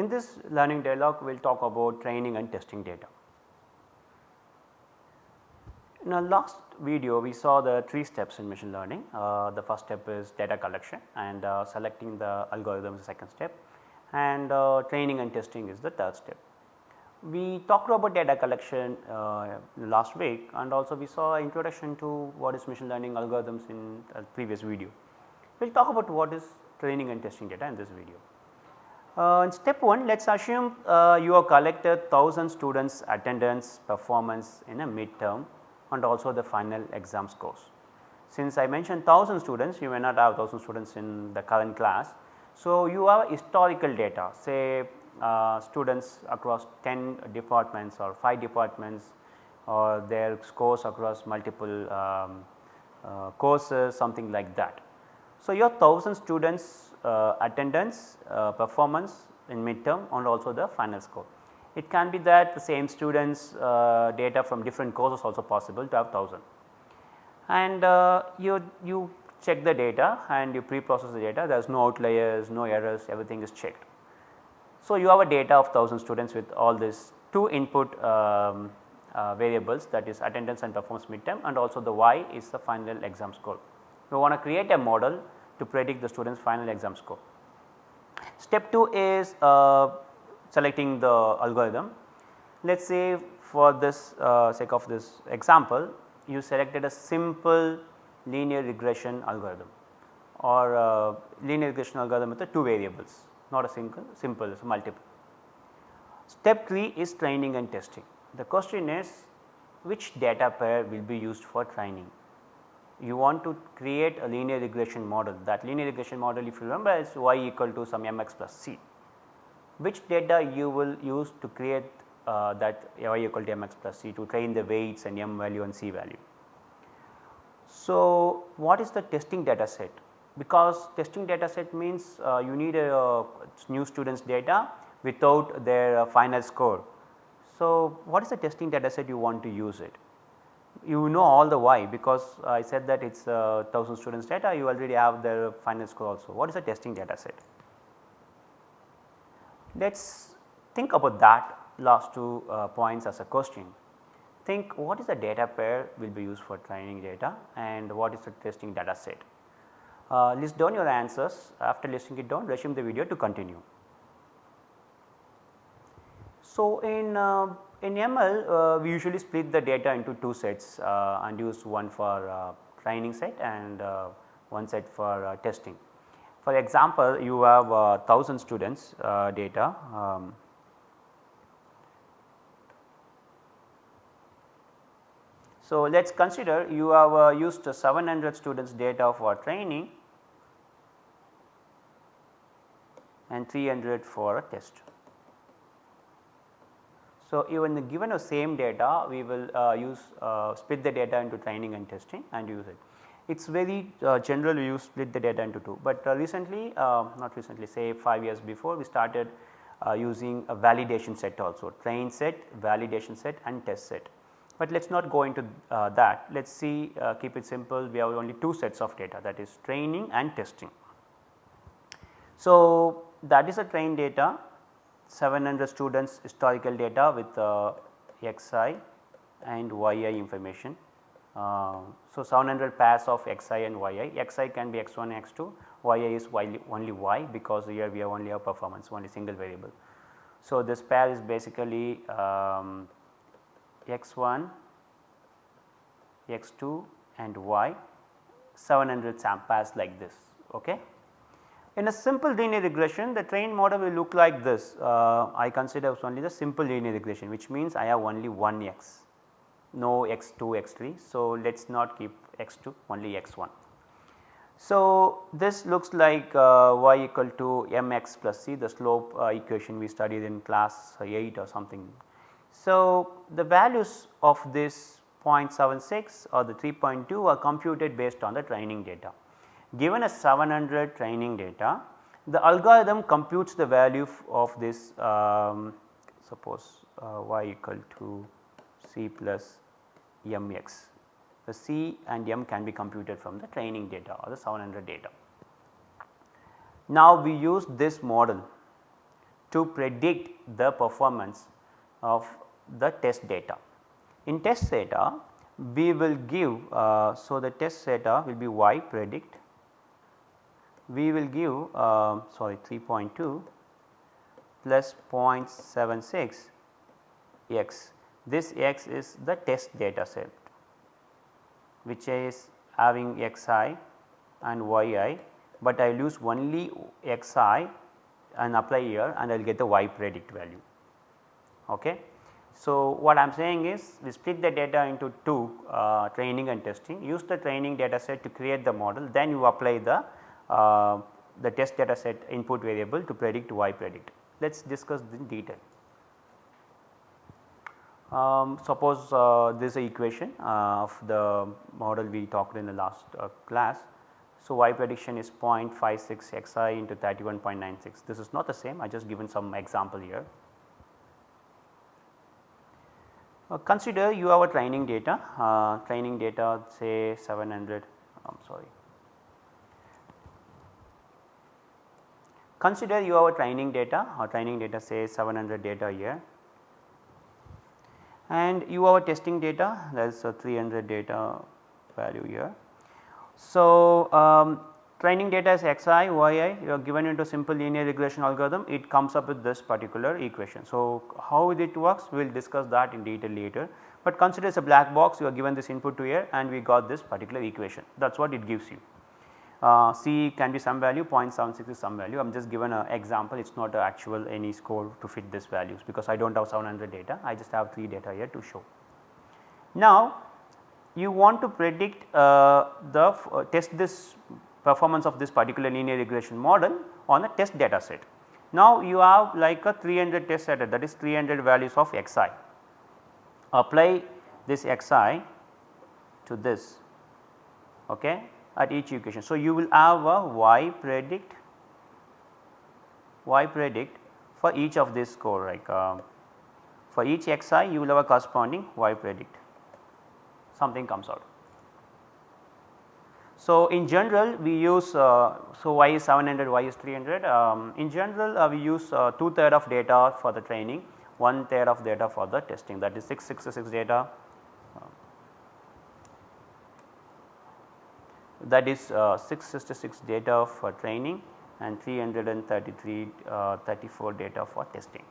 in this learning dialogue we will talk about training and testing data. In our last video we saw the 3 steps in machine learning. Uh, the first step is data collection and uh, selecting the algorithm is the second step and uh, training and testing is the third step. We talked about data collection uh, last week and also we saw introduction to what is machine learning algorithms in previous video. We will talk about what is training and testing data in this video. Uh, in step 1 let us assume uh, you have collected 1000 students attendance performance in a midterm and also the final exam scores. Since I mentioned 1000 students you may not have 1000 students in the current class. So, you have historical data say uh, students across 10 departments or 5 departments or their scores across multiple um, uh, courses something like that. So, your 1000 students attendance uh, performance in midterm and also the final score. It can be that the same students uh, data from different courses also possible to have 1000 and uh, you, you check the data and you pre-process the data there is no outliers, no errors everything is checked. So, you have a data of 1000 students with all these 2 input um, uh, variables that is attendance and performance midterm and also the y is the final exam score. We want to create a model to predict the students final exam score. Step 2 is uh, selecting the algorithm. Let us say for this uh, sake of this example you selected a simple linear regression algorithm or uh, linear regression algorithm with the 2 variables not a single simple it is multiple. Step 3 is training and testing. The question is which data pair will be used for training. You want to create a linear regression model that linear regression model if you remember is y equal to some mx plus c. Which data you will use to create uh, that y equal to mx plus c to train the weights and m value and c value. So, what is the testing data set? because testing data set means uh, you need a new students data without their uh, final score. So, what is the testing data set you want to use it? You know all the why because I said that it is 1000 students data you already have their final score also. What is the testing data set? Let us think about that last two uh, points as a question. Think what is the data pair will be used for training data and what is the testing data set. Uh, list down your answers after listing it down resume the video to continue. So, in, uh, in ML uh, we usually split the data into two sets uh, and use one for uh, training set and uh, one set for testing. For example, you have 1000 students data um, So, let us consider you have uh, used 700 students data for training and 300 for a test. So, even given the same data we will uh, use uh, split the data into training and testing and use it. It is very uh, general use split the data into 2, but uh, recently uh, not recently say 5 years before we started using a validation set also train set, validation set and test set but let us not go into uh, that. Let us see uh, keep it simple we have only two sets of data that is training and testing. So, that is a train data 700 students historical data with uh, xi and yi information. Uh, so, 700 pairs of xi and yi, xi can be x1 x2, yi is y, only y because here we have only a performance only single variable. So, this pair is basically um, x1, x2 and y 700 samples like this. Okay. In a simple linear regression the trained model will look like this uh, I consider only the simple linear regression which means I have only one x no x2 x3. So, let us not keep x2 only x1. So, this looks like uh, y equal to mx plus c the slope uh, equation we studied in class 8 or something so, the values of this 0.76 or the 3.2 are computed based on the training data. Given a 700 training data, the algorithm computes the value of this um, suppose uh, y equal to c plus mx. The c and m can be computed from the training data or the 700 data. Now, we use this model to predict the performance of the test data. In test data we will give, uh, so the test data will be y predict, we will give uh, sorry 3.2 plus 0.76 x. This x is the test data set which is having xi and yi, but I will use only xi and apply here and I will get the y predict value. Okay. So, what I am saying is we split the data into two uh, training and testing use the training data set to create the model then you apply the uh, the test data set input variable to predict y predict. Let us discuss in detail. Um, suppose uh, this is equation uh, of the model we talked in the last uh, class. So, y prediction is 0.56 xi into 31.96 this is not the same I just given some example here. Uh, consider you have a training data, uh, training data say 700 I am sorry. Consider you have a training data or training data say 700 data here and you have a testing data that is a 300 data value here. So, um, training data is xi, yi you are given into simple linear regression algorithm it comes up with this particular equation. So, how it works we will discuss that in detail later, but consider as a black box you are given this input to here and we got this particular equation that is what it gives you. Uh, C can be some value 0.76 is some value I am just given an example it is not actual any score to fit this values because I do not have 700 data I just have 3 data here to show. Now you want to predict uh, the uh, test this performance of this particular linear regression model on a test data set. Now you have like a 300 test data that is 300 values of xi. Apply this xi to this okay at each equation. So, you will have a y predict y predict for each of this score like uh, for each xi you will have a corresponding y predict something comes out. So, in general we use uh, so y is 700 y is 300 um, in general uh, we use uh, 2 third of data for the training 1 third of data for the testing that is 666 data that is uh, 666 data for training and 333 uh, 34 data for testing.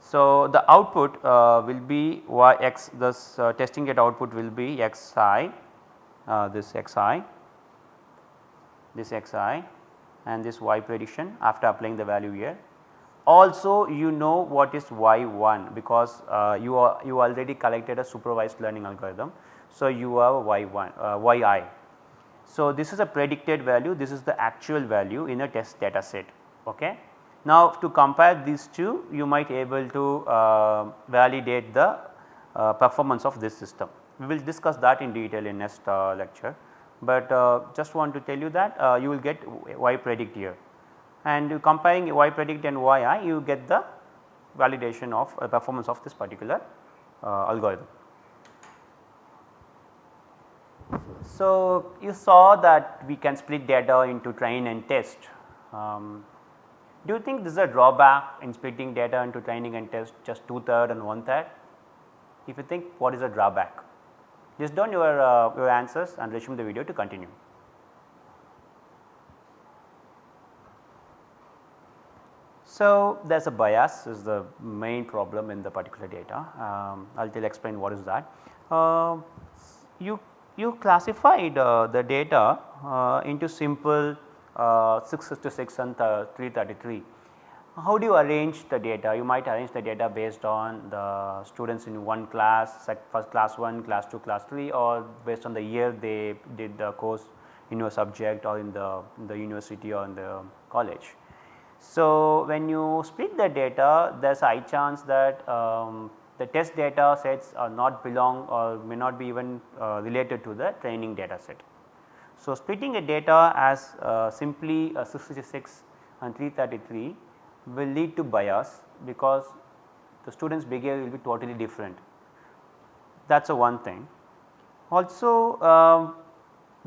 So, the output uh, will be y x this uh, testing data output will be x i uh, this x i this x i and this y prediction after applying the value here also you know what is y1 because uh, you are you already collected a supervised learning algorithm. So, you have y1 uh, yi. So, this is a predicted value this is the actual value in a test data set. Okay. Now, to compare these two you might able to uh, validate the uh, performance of this system. We will discuss that in detail in next uh, lecture, but uh, just want to tell you that you will get y predict here and comparing y predict and yi you get the validation of uh, performance of this particular uh, algorithm. So, you saw that we can split data into train and test. Um, do you think this is a drawback in splitting data into training and test just two third and one third? If you think what is a drawback? List down your, uh, your answers and resume the video to continue. So, there is a bias is the main problem in the particular data. Um, I will explain what is that. Uh, you, you classified uh, the data uh, into simple uh, 666 and 333. How do you arrange the data? You might arrange the data based on the students in one class, first class 1, class 2, class 3 or based on the year they did the course in your subject or in the, in the university or in the college. So, when you split the data there is a high chance that um, the test data sets are not belong or may not be even uh, related to the training data set. So, splitting a data as uh, simply 666 and 333 will lead to bias because the students behavior will be totally different that is a one thing. Also um,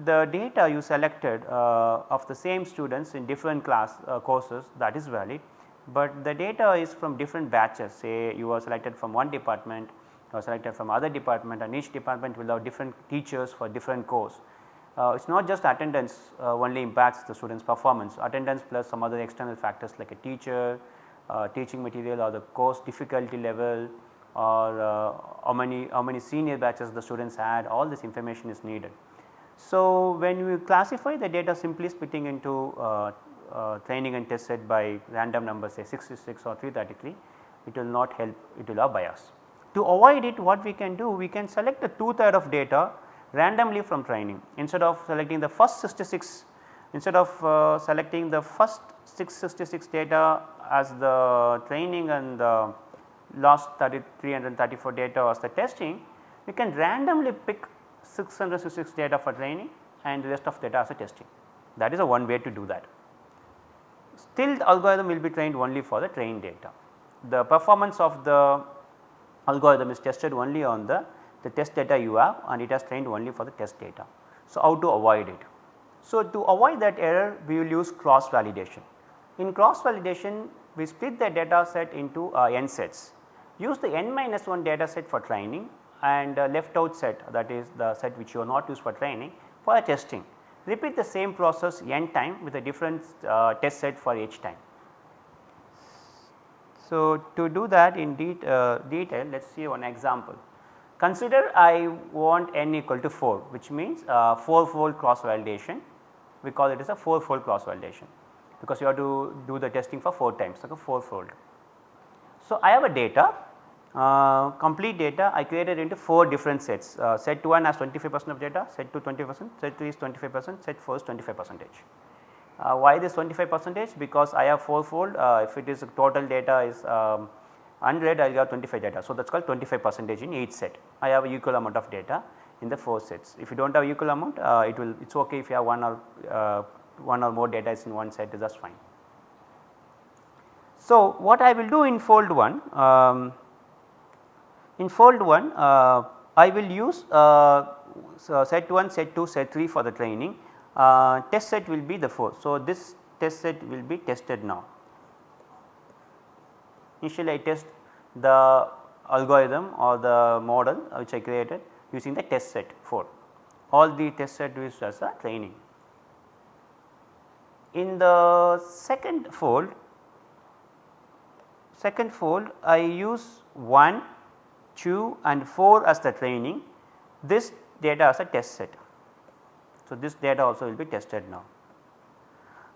the data you selected uh, of the same students in different class uh, courses that is valid, but the data is from different batches say you are selected from one department or selected from other department and each department will have different teachers for different course. Uh, it is not just attendance uh, only impacts the students performance, attendance plus some other external factors like a teacher, uh, teaching material or the course difficulty level or uh, how many how many senior batches the students had all this information is needed. So, when we classify the data simply splitting into uh, uh, training and test set by random numbers say 66 or 333 it will not help it will have bias. To avoid it what we can do we can select the 2 third of data randomly from training instead of selecting the first 66 instead of uh, selecting the first 666 data as the training and the last 334 data as the testing we can randomly pick 666 data for training and the rest of data as a testing. That is a one way to do that. Still the algorithm will be trained only for the trained data. The performance of the algorithm is tested only on the, the test data you have and it has trained only for the test data. So, how to avoid it? So, to avoid that error we will use cross validation. In cross validation we split the data set into uh, n sets. Use the n minus 1 data set for training and uh, left out set that is the set which you are not used for training for testing. Repeat the same process n time with a different uh, test set for each time. So, to do that in uh, detail let us see one example. Consider I want n equal to 4 which means uh, 4 fold cross validation we call it as a 4 fold cross validation because you have to do the testing for 4 times like a 4 fold. So, I have a data uh, complete data I created into 4 different sets. Uh, set 1 has 25 percent of data, set 2 20 percent, set 3 is 25 percent, set 4 is 25 percentage. Uh, why this 25 percentage? Because I have 4 fold uh, if it is total data is um, 100 I have 25 data. So, that is called 25 percentage in each set. I have equal amount of data in the 4 sets. If you do not have equal amount uh, it will it is okay if you have one or one or more data is in one set that is fine. So, what I will do in fold 1 um, in fold 1 uh, I will use uh, so set 1, set 2, set 3 for the training uh, test set will be the 4. So, this test set will be tested now. Initially I test the algorithm or the model which I created using the test set 4. All the test set is as a training. In the second fold, second fold I use 1 2 and 4 as the training, this data as a test set. So, this data also will be tested now.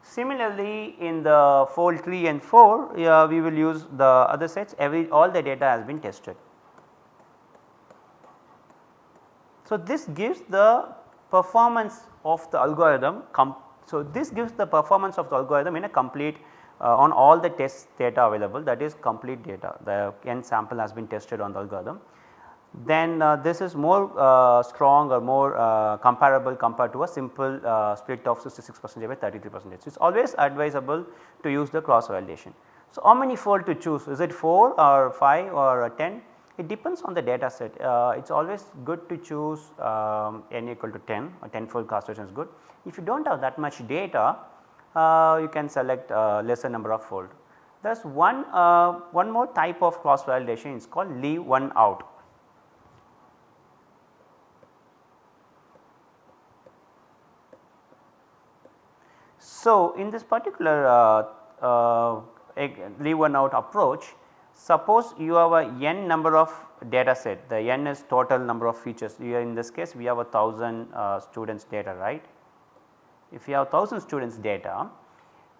Similarly, in the fold 3 and 4 uh, we will use the other sets every all the data has been tested. So, this gives the performance of the algorithm so this gives the performance of the algorithm in a complete uh, on all the test data available that is complete data the n sample has been tested on the algorithm. Then uh, this is more uh, strong or more uh, comparable compared to a simple uh, split of 66 percent by 33 percent. It is always advisable to use the cross validation. So, how many fold to choose is it 4 or 5 or 10 it depends on the data set uh, it is always good to choose um, n equal to 10 or 10 fold cross validation is good. If you do not have that much data you can select uh, lesser number of fold. There is one, uh, one more type of cross validation is called leave one out. So, in this particular uh, uh, leave one out approach, suppose you have a n number of data set, the n is total number of features, here in this case we have a 1000 uh, students data right if you have 1000 students data,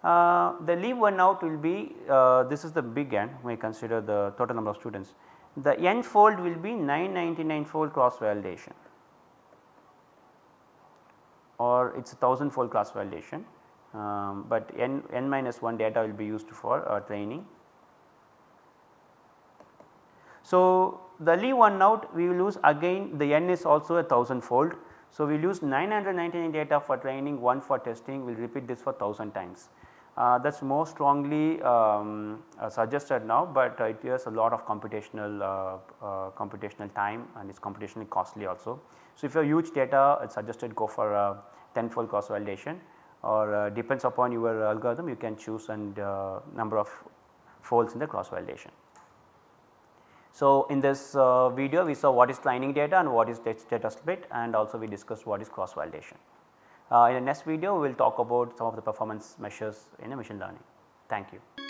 uh, the leave one out will be uh, this is the big N we consider the total number of students. The n fold will be 999 fold cross validation or it is a 1000 fold cross validation, um, but n, n minus 1 data will be used for uh, training. So, the leave one out we will use again the n is also a 1000 fold so, we will use 999 data for training, 1 for testing, we will repeat this for 1000 times. uh, that is more strongly um, uh, suggested now, but uh, it has a lot of computational uh, uh, computational time and it is computationally costly also. So, if you have huge data it is suggested go for a tenfold cross validation or uh, depends upon your algorithm you can choose and number of folds in the cross validation. So, in this video we saw what is training data and what is data split and also we discussed what is cross validation. Uh, in the next video we will talk about some of the performance measures in a machine learning. Thank you.